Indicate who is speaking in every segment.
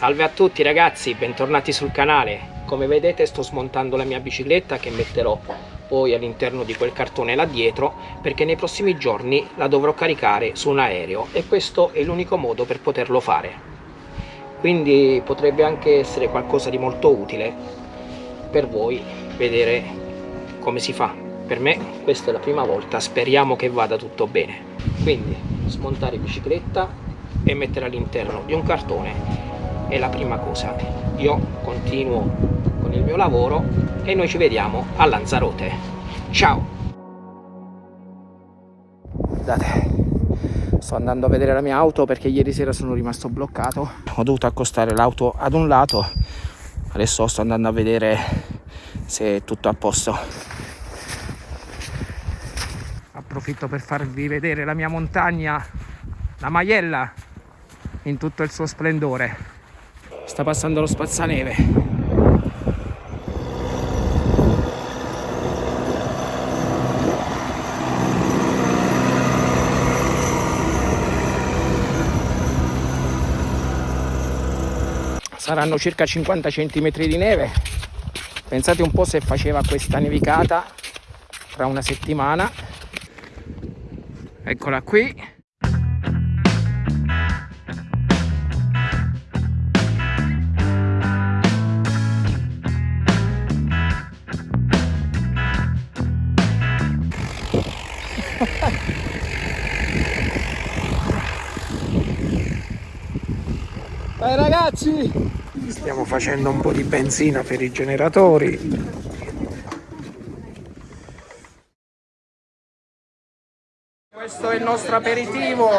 Speaker 1: Salve a tutti ragazzi, bentornati sul canale. Come vedete sto smontando la mia bicicletta che metterò poi all'interno di quel cartone là dietro perché nei prossimi giorni la dovrò caricare su un aereo e questo è l'unico modo per poterlo fare. Quindi potrebbe anche essere qualcosa di molto utile per voi vedere come si fa. Per me questa è la prima volta, speriamo che vada tutto bene. Quindi smontare bicicletta e mettere all'interno di un cartone è la prima cosa. Io continuo con il mio lavoro e noi ci vediamo a Lanzarote. Ciao! Guardate sto andando a vedere la mia auto perché ieri sera sono rimasto bloccato. Ho dovuto accostare l'auto ad un lato. Adesso sto andando a vedere se è tutto a posto. Approfitto per farvi vedere la mia montagna la Maiella in tutto il suo splendore sta passando lo spazzaneve. Saranno circa 50 cm di neve. Pensate un po' se faceva questa nevicata tra una settimana. Eccola qui ragazzi! Stiamo facendo un po' di benzina per i generatori. Questo è il nostro aperitivo.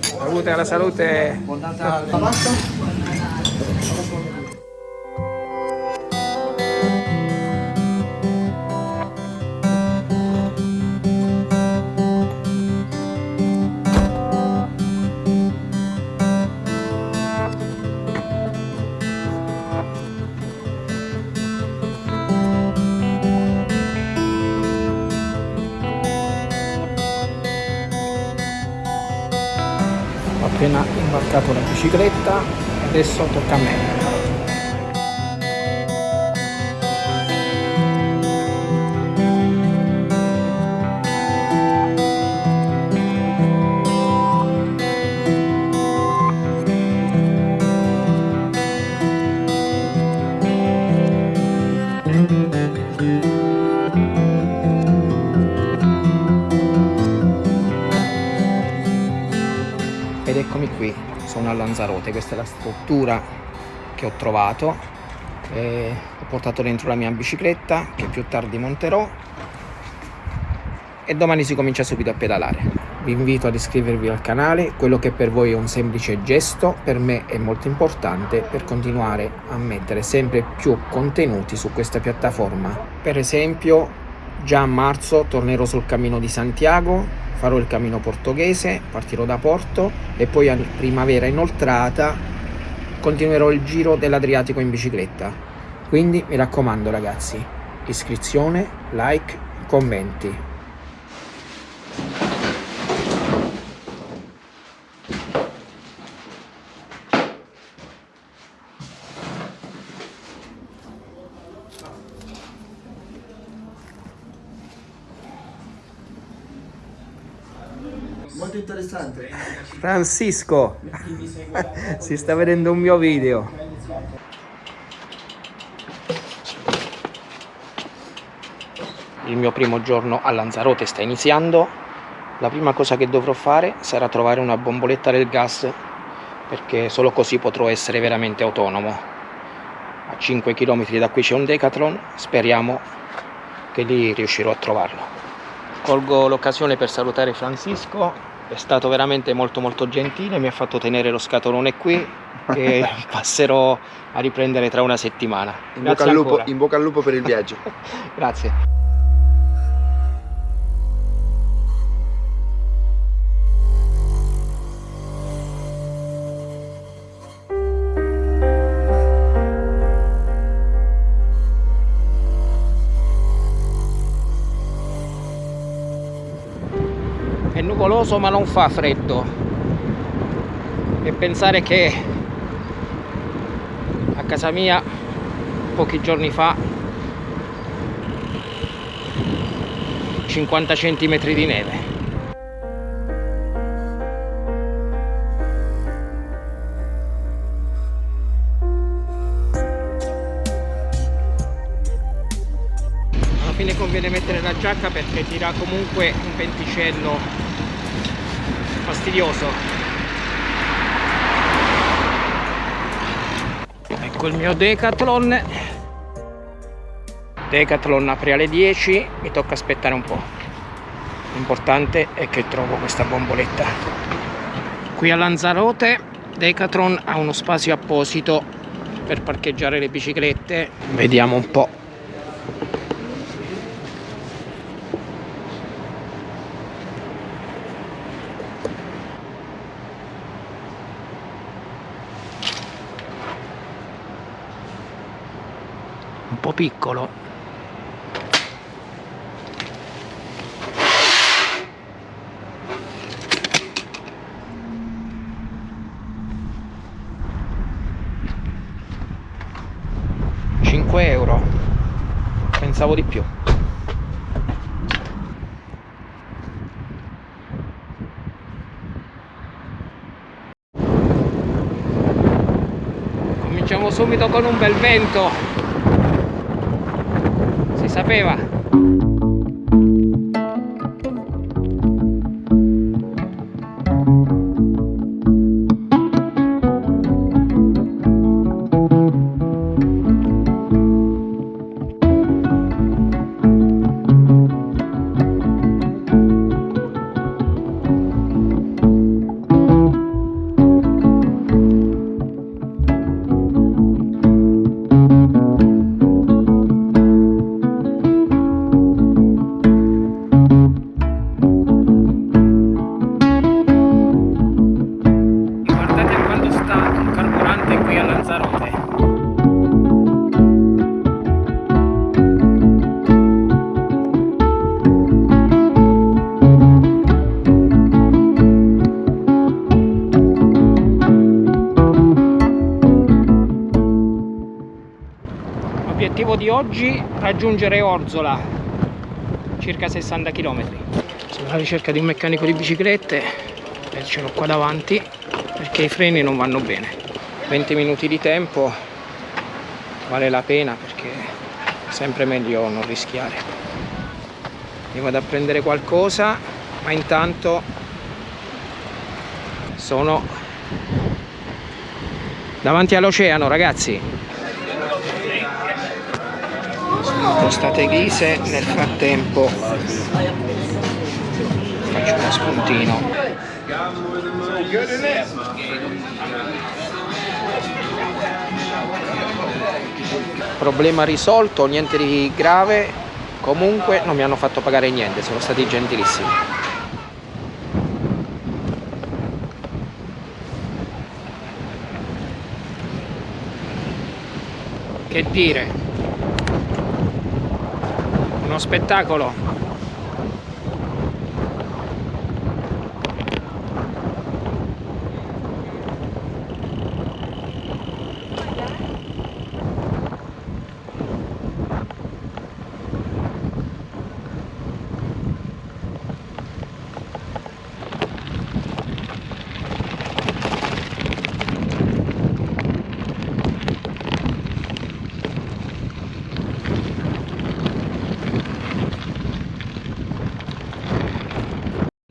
Speaker 1: Salute alla salute. appena adesso tocca a me eccomi Lanzarote. Questa è la struttura che ho trovato. E ho portato dentro la mia bicicletta che più tardi monterò. E domani si comincia subito a pedalare. Vi invito ad iscrivervi al canale. Quello che per voi è un semplice gesto per me è molto importante per continuare a mettere sempre più contenuti su questa piattaforma. Per esempio già a marzo tornerò sul cammino di Santiago farò il cammino portoghese, partirò da Porto e poi a primavera inoltrata continuerò il giro dell'Adriatico in bicicletta. Quindi mi raccomando ragazzi, iscrizione, like, commenti. Francisco, si sta vedendo un mio video. Il mio primo giorno a Lanzarote sta iniziando. La prima cosa che dovrò fare sarà trovare una bomboletta del gas perché solo così potrò essere veramente autonomo. A 5 km da qui c'è un Decathlon, speriamo che lì riuscirò a trovarlo. Colgo l'occasione per salutare Francisco è stato veramente molto molto gentile, mi ha fatto tenere lo scatolone qui e passerò a riprendere tra una settimana.
Speaker 2: In bocca, lupo, in bocca al lupo per il viaggio.
Speaker 1: Grazie. Nuvoloso ma non fa freddo. E pensare che a casa mia pochi giorni fa 50 cm di neve. Alla fine conviene mettere la giacca perché tira comunque un venticello fastidioso. Ecco il mio Decathlon. Decathlon apre alle 10 mi tocca aspettare un po' l'importante è che trovo questa bomboletta. Qui a Lanzarote Decathlon ha uno spazio apposito per parcheggiare le biciclette. Vediamo un po' piccolo. Euro. Pensavo di più. Cominciamo subito con un bel vento Tapi. Raggiungere Orzola, circa 60 km. Sono alla ricerca di un meccanico di biciclette e ce l'ho qua davanti perché i freni non vanno bene. 20 minuti di tempo vale la pena perché è sempre meglio non rischiare. Io vado a prendere qualcosa, ma intanto sono davanti all'oceano ragazzi costate ghise nel frattempo faccio uno spuntino. Problema risolto niente di grave. Comunque non mi hanno fatto pagare niente sono stati gentilissimi. Che dire uno spettacolo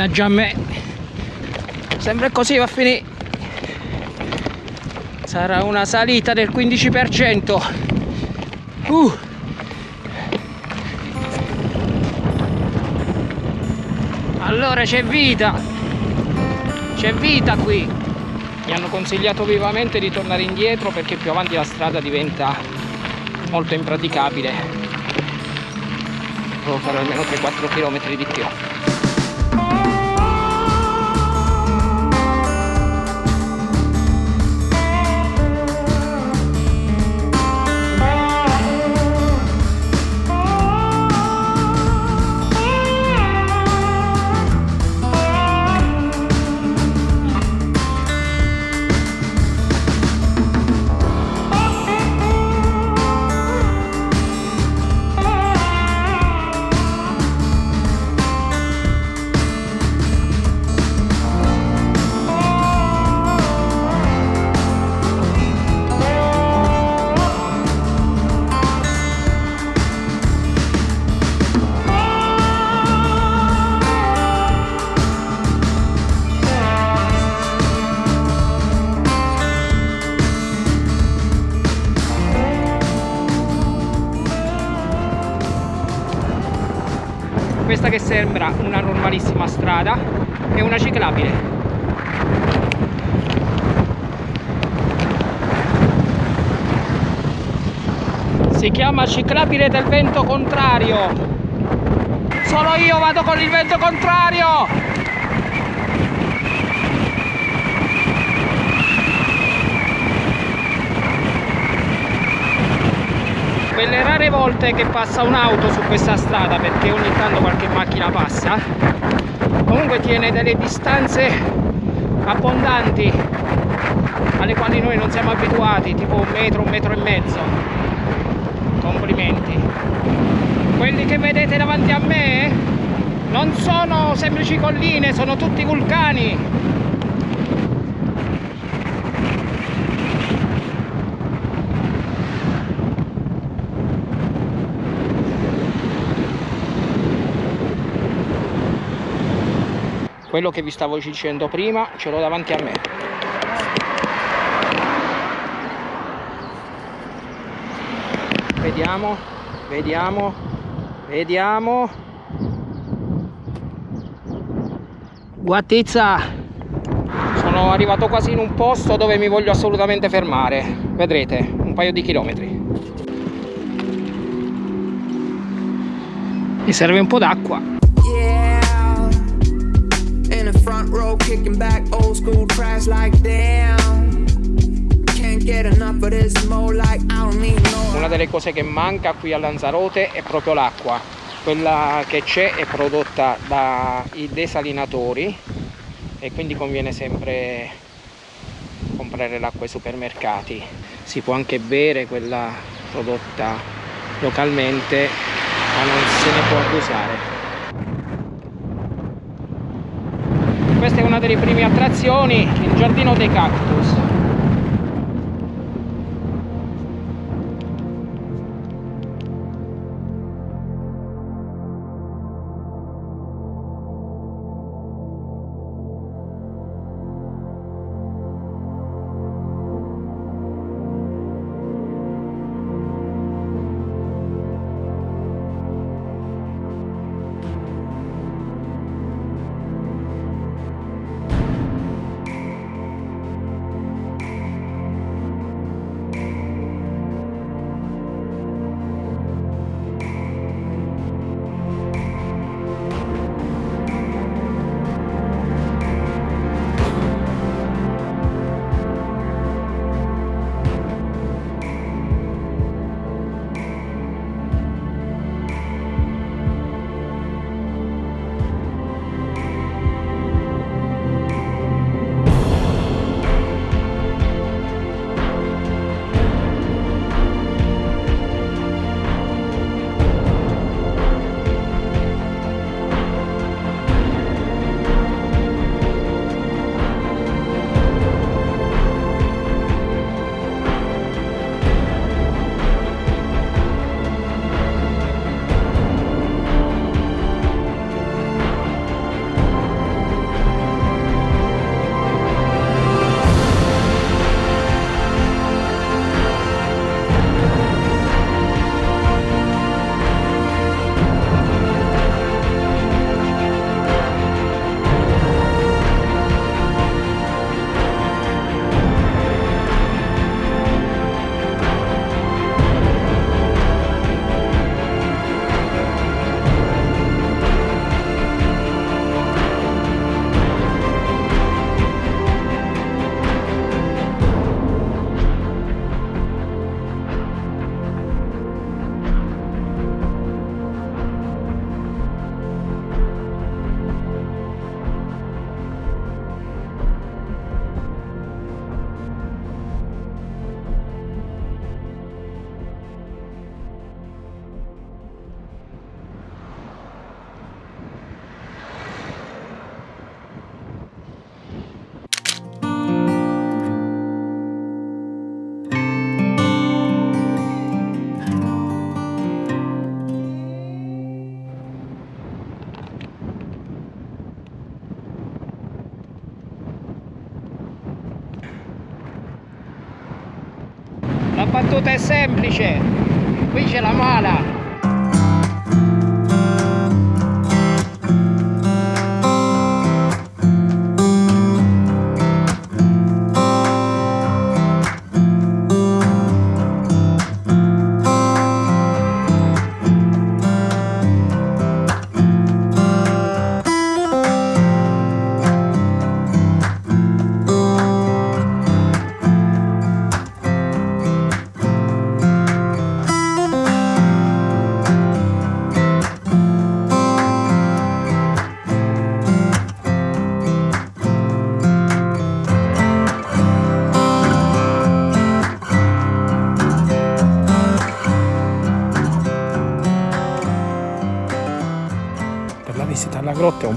Speaker 1: Mannaggia a me Sempre così va a finire Sarà una salita del 15% uh. Allora c'è vita. C'è vita qui. Mi hanno consigliato vivamente di tornare indietro Perché più avanti la strada diventa molto impraticabile. Devo fare almeno 3-4 km di più normalissima strada è una ciclabile. Si chiama ciclabile del vento contrario. Solo io vado con il vento contrario quelle rare volte che passa un'auto su questa strada perché ogni tanto qualche macchina passa comunque tiene delle distanze abbondanti alle quali noi non siamo abituati tipo un metro, un metro e mezzo. Complimenti. Quelli che vedete davanti a me non sono semplici colline sono tutti vulcani quello che vi stavo dicendo prima ce l'ho davanti a me. Vediamo vediamo vediamo. Guattizza sono arrivato quasi in un posto dove mi voglio assolutamente fermare. Vedrete un paio di chilometri. Mi serve un po' d'acqua row kicking back old school tracks like damn. Una delle cose che manca qui a Lanzarote è proprio l'acqua. Quella che c'è è prodotta dai desalinatori e quindi conviene sempre comprare l'acqua ai supermercati. Si può anche bere quella prodotta localmente ma non se ne può abusare una delle prime attrazioni il giardino dei cactus battuta è semplice. Qui c'è la mala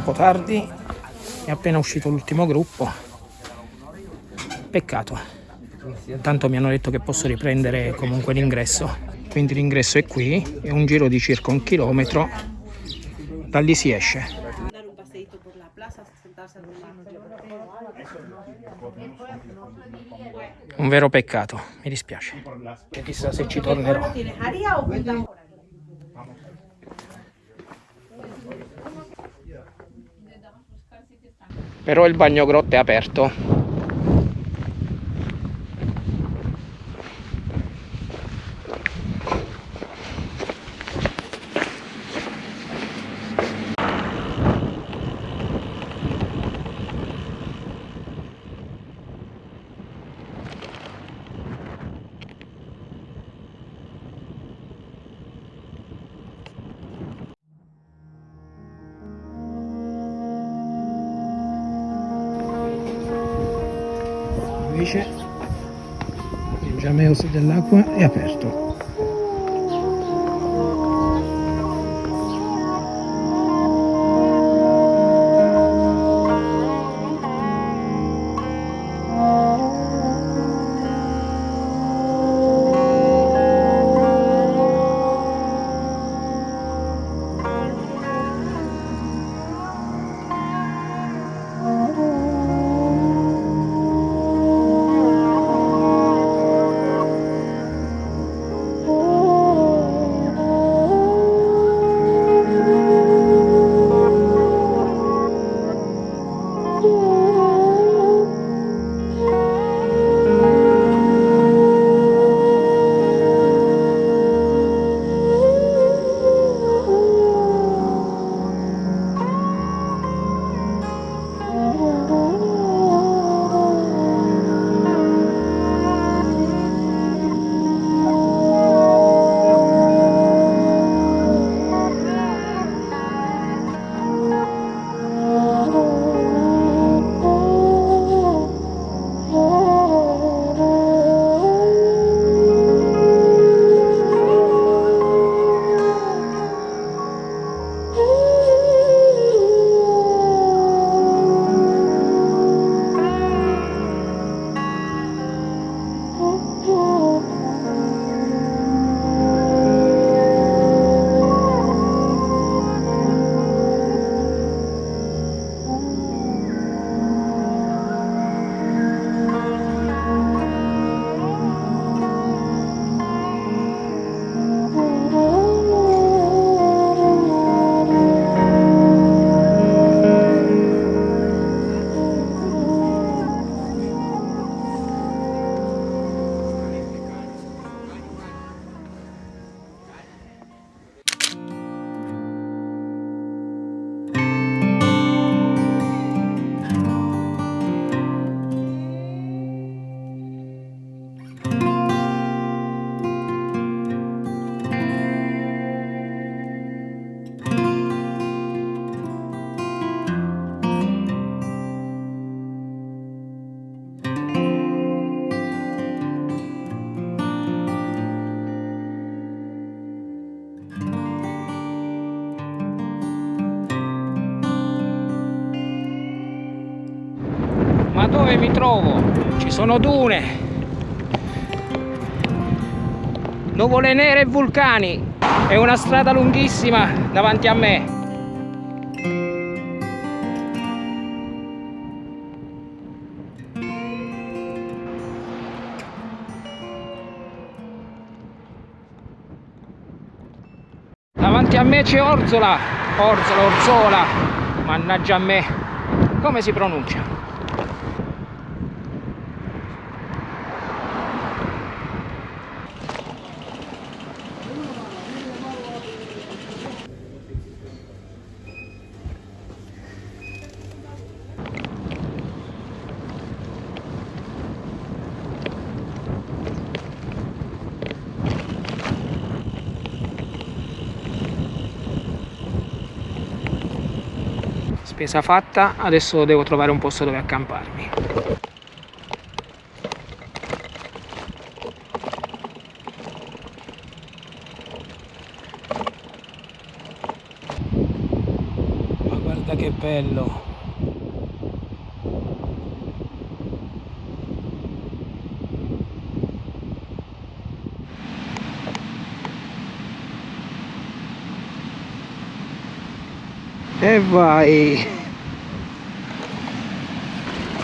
Speaker 1: po' tardi, è appena uscito l'ultimo gruppo. Peccato. Tanto mi hanno detto che posso riprendere comunque l'ingresso. Quindi l'ingresso è qui, è un giro di circa un chilometro. Da lì si esce.
Speaker 3: Un
Speaker 1: vero peccato, mi dispiace. E chissà se ci tornerò. Però il bagno grotta è aperto. Invece il Giameos dell'acqua è aperto. Mi trovo? Ci sono dune, nuvole nere e vulcani e una strada lunghissima davanti a me. Davanti a me c'è Orzola, Orzola, Orzola, mannaggia a me, come si pronuncia? Spesa fatta, adesso devo trovare un posto dove accamparmi. Ma guarda che bello vai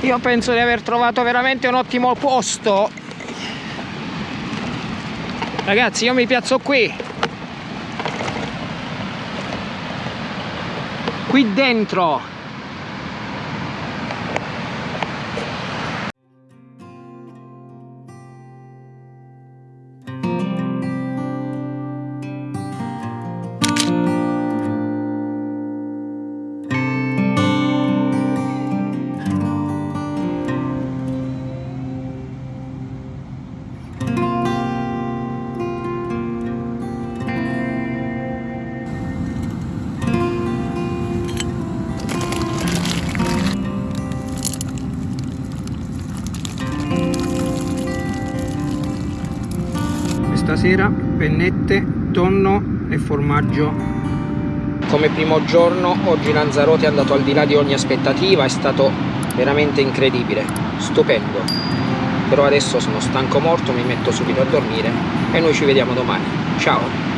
Speaker 1: io penso di aver trovato veramente un ottimo posto. Ragazzi io mi piazzo qui. Qui dentro pennette, tonno e formaggio. Come primo giorno oggi Lanzarote è andato al di là di ogni aspettativa è stato veramente incredibile stupendo. Però adesso sono stanco morto mi metto subito a dormire e noi ci vediamo domani. Ciao